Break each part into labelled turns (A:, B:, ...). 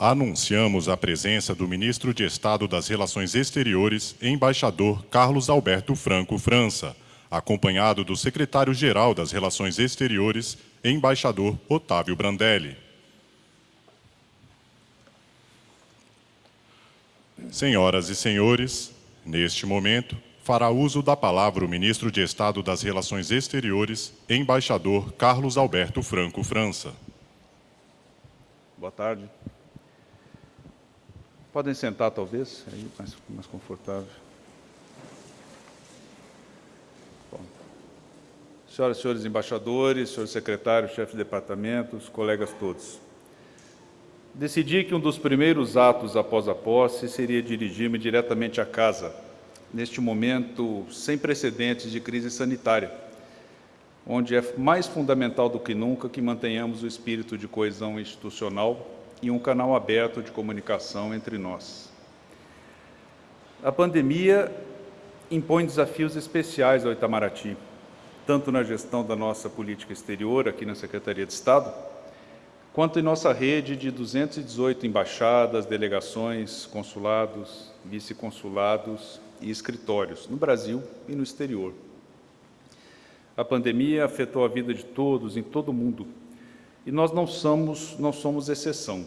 A: anunciamos a presença do ministro de Estado das Relações Exteriores, embaixador Carlos Alberto Franco França, acompanhado do secretário-geral das Relações Exteriores, embaixador Otávio Brandelli. Senhoras e senhores, neste momento, fará uso da palavra o ministro de Estado das Relações Exteriores, embaixador Carlos Alberto Franco França.
B: Boa tarde. Podem sentar, talvez, aí mais, mais confortável. Bom. Senhoras e senhores embaixadores, senhores secretários, chefes de departamentos, colegas todos. Decidi que um dos primeiros atos após a posse seria dirigir-me diretamente à casa, neste momento sem precedentes de crise sanitária, onde é mais fundamental do que nunca que mantenhamos o espírito de coesão institucional e um canal aberto de comunicação entre nós. A pandemia impõe desafios especiais ao Itamaraty, tanto na gestão da nossa política exterior aqui na Secretaria de Estado, quanto em nossa rede de 218 embaixadas, delegações, consulados, vice-consulados e escritórios no Brasil e no exterior. A pandemia afetou a vida de todos, em todo o mundo, e nós não somos, não somos exceção.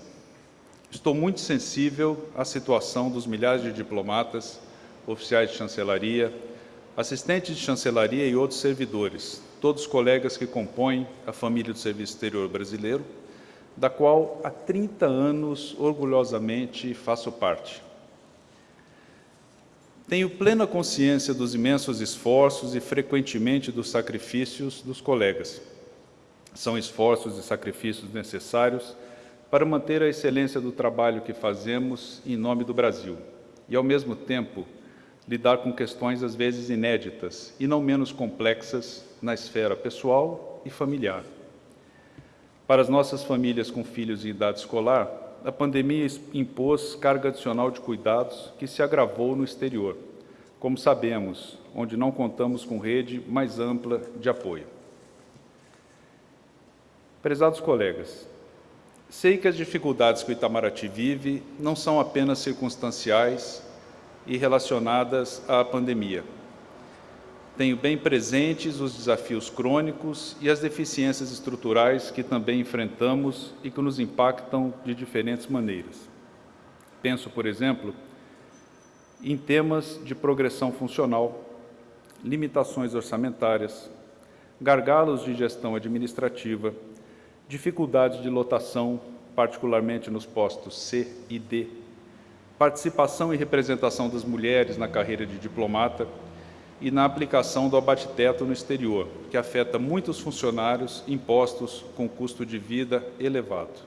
B: Estou muito sensível à situação dos milhares de diplomatas, oficiais de chancelaria, assistentes de chancelaria e outros servidores, todos colegas que compõem a família do Serviço Exterior Brasileiro, da qual há 30 anos orgulhosamente faço parte. Tenho plena consciência dos imensos esforços e frequentemente dos sacrifícios dos colegas são esforços e sacrifícios necessários para manter a excelência do trabalho que fazemos em nome do Brasil e, ao mesmo tempo, lidar com questões às vezes inéditas e não menos complexas na esfera pessoal e familiar. Para as nossas famílias com filhos em idade escolar, a pandemia impôs carga adicional de cuidados que se agravou no exterior, como sabemos, onde não contamos com rede mais ampla de apoio. Prezados colegas, sei que as dificuldades que o Itamaraty vive não são apenas circunstanciais e relacionadas à pandemia. Tenho bem presentes os desafios crônicos e as deficiências estruturais que também enfrentamos e que nos impactam de diferentes maneiras. Penso, por exemplo, em temas de progressão funcional, limitações orçamentárias, gargalos de gestão administrativa, dificuldades de lotação, particularmente nos postos C e D, participação e representação das mulheres na carreira de diplomata e na aplicação do abate-teto no exterior, que afeta muitos funcionários impostos com custo de vida elevado.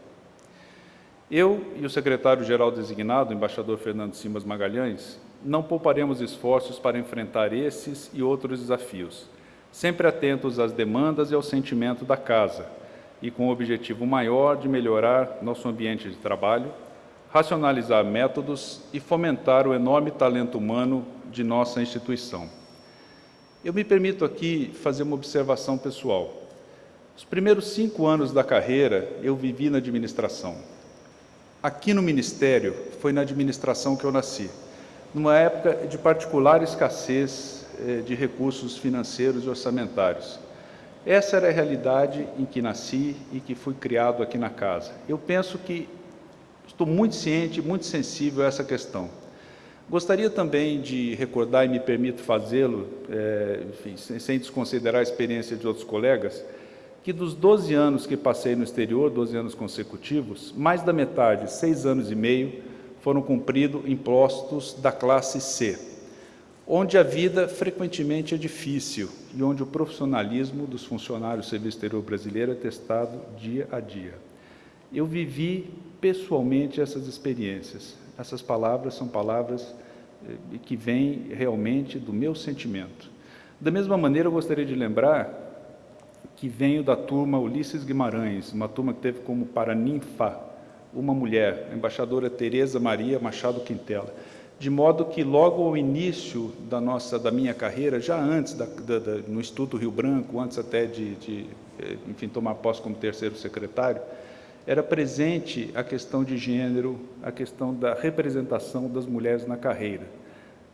B: Eu e o secretário-geral designado, o embaixador Fernando Simas Magalhães, não pouparemos esforços para enfrentar esses e outros desafios, sempre atentos às demandas e ao sentimento da Casa, e com o objetivo maior de melhorar nosso ambiente de trabalho, racionalizar métodos e fomentar o enorme talento humano de nossa instituição. Eu me permito aqui fazer uma observação pessoal. Os primeiros cinco anos da carreira eu vivi na administração. Aqui no Ministério foi na administração que eu nasci, numa época de particular escassez eh, de recursos financeiros e orçamentários. Essa era a realidade em que nasci e que fui criado aqui na casa. Eu penso que estou muito ciente, muito sensível a essa questão. Gostaria também de recordar, e me permito fazê-lo, é, sem desconsiderar a experiência de outros colegas, que dos 12 anos que passei no exterior, 12 anos consecutivos, mais da metade, seis anos e meio, foram cumpridos em postos da classe C, onde a vida frequentemente é difícil e onde o profissionalismo dos funcionários do Serviço Exterior Brasileiro é testado dia a dia. Eu vivi pessoalmente essas experiências. Essas palavras são palavras eh, que vêm realmente do meu sentimento. Da mesma maneira, eu gostaria de lembrar que venho da turma Ulisses Guimarães, uma turma que teve como paraninfa uma mulher, a embaixadora Tereza Maria Machado Quintela de modo que logo ao início da nossa, da minha carreira, já antes da, da, da, no Instituto Rio Branco, antes até de, de, eh, enfim, tomar posse como terceiro secretário, era presente a questão de gênero, a questão da representação das mulheres na carreira.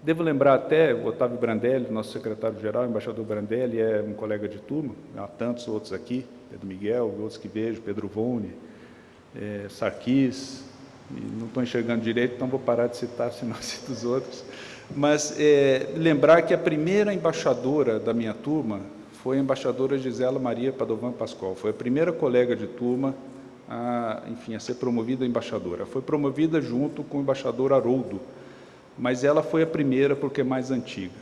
B: Devo lembrar até o Otávio Brandelli, nosso secretário-geral, embaixador Brandelli, é um colega de turma, há tantos outros aqui, Pedro Miguel, outros que vejo, Pedro Vone, é, Sarkis, não estou enxergando direito, então vou parar de citar, senão cito os outros. Mas é, lembrar que a primeira embaixadora da minha turma foi a embaixadora Gisela Maria Padovan Pascoal, foi a primeira colega de turma a, enfim, a ser promovida a embaixadora. Foi promovida junto com o embaixador Haroldo, mas ela foi a primeira porque é mais antiga.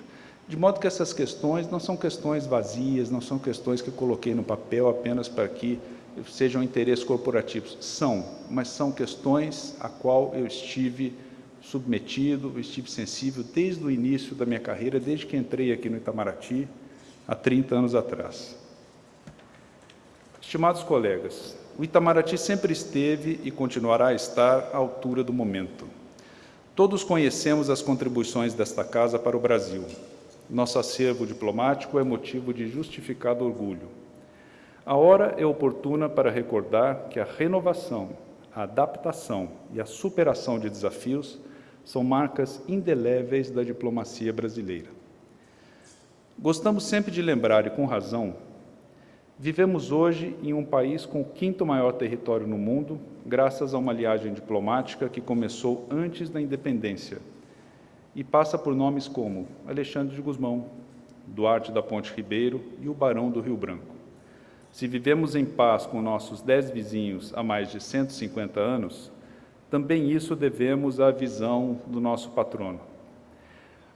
B: De modo que essas questões não são questões vazias, não são questões que coloquei no papel apenas para que sejam interesses corporativos. São, mas são questões a qual eu estive submetido, estive sensível desde o início da minha carreira, desde que entrei aqui no Itamaraty, há 30 anos atrás. Estimados colegas, o Itamaraty sempre esteve e continuará a estar à altura do momento. Todos conhecemos as contribuições desta casa para o Brasil. Nosso acervo diplomático é motivo de justificado orgulho. A hora é oportuna para recordar que a renovação, a adaptação e a superação de desafios são marcas indeléveis da diplomacia brasileira. Gostamos sempre de lembrar, e com razão, vivemos hoje em um país com o quinto maior território no mundo, graças a uma aliagem diplomática que começou antes da independência e passa por nomes como Alexandre de Gusmão, Duarte da Ponte Ribeiro e o Barão do Rio Branco. Se vivemos em paz com nossos dez vizinhos há mais de 150 anos, também isso devemos à visão do nosso patrono.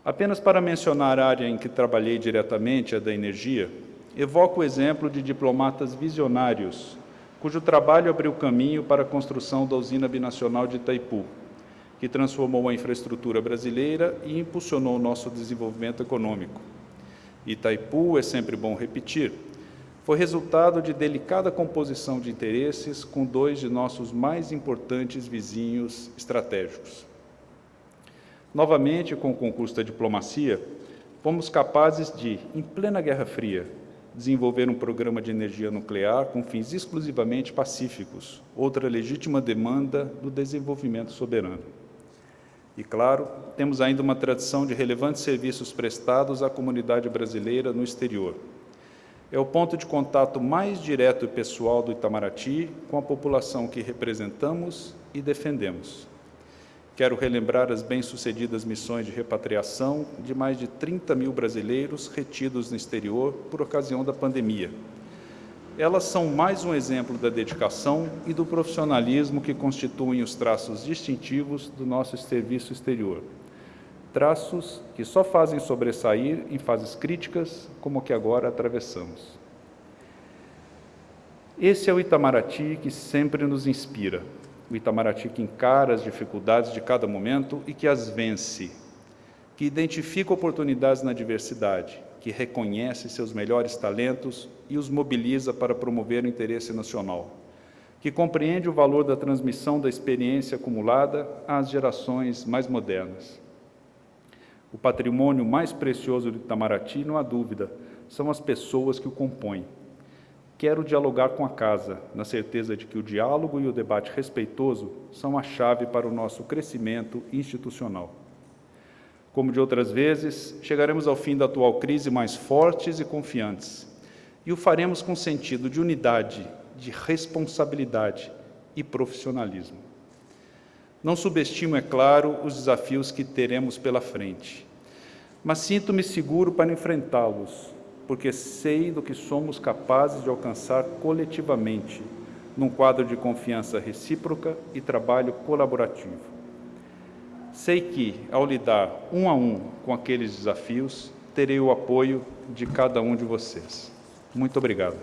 B: Apenas para mencionar a área em que trabalhei diretamente, a da energia, evoco o exemplo de diplomatas visionários, cujo trabalho abriu caminho para a construção da usina binacional de Itaipu, que transformou a infraestrutura brasileira e impulsionou o nosso desenvolvimento econômico. Itaipu, é sempre bom repetir, foi resultado de delicada composição de interesses com dois de nossos mais importantes vizinhos estratégicos. Novamente, com o concurso da diplomacia, fomos capazes de, em plena Guerra Fria, desenvolver um programa de energia nuclear com fins exclusivamente pacíficos, outra legítima demanda do desenvolvimento soberano. E, claro, temos ainda uma tradição de relevantes serviços prestados à comunidade brasileira no exterior, é o ponto de contato mais direto e pessoal do Itamaraty com a população que representamos e defendemos. Quero relembrar as bem-sucedidas missões de repatriação de mais de 30 mil brasileiros retidos no exterior por ocasião da pandemia. Elas são mais um exemplo da dedicação e do profissionalismo que constituem os traços distintivos do nosso serviço exterior traços que só fazem sobressair em fases críticas como a que agora atravessamos. Esse é o Itamaraty que sempre nos inspira, o Itamaraty que encara as dificuldades de cada momento e que as vence, que identifica oportunidades na diversidade, que reconhece seus melhores talentos e os mobiliza para promover o interesse nacional, que compreende o valor da transmissão da experiência acumulada às gerações mais modernas o patrimônio mais precioso do Itamaraty, não há dúvida, são as pessoas que o compõem. Quero dialogar com a casa, na certeza de que o diálogo e o debate respeitoso são a chave para o nosso crescimento institucional. Como de outras vezes, chegaremos ao fim da atual crise mais fortes e confiantes, e o faremos com sentido de unidade, de responsabilidade e profissionalismo. Não subestimo, é claro, os desafios que teremos pela frente, mas sinto-me seguro para enfrentá-los, porque sei do que somos capazes de alcançar coletivamente, num quadro de confiança recíproca e trabalho colaborativo. Sei que, ao lidar um a um com aqueles desafios, terei o apoio de cada um de vocês. Muito obrigado.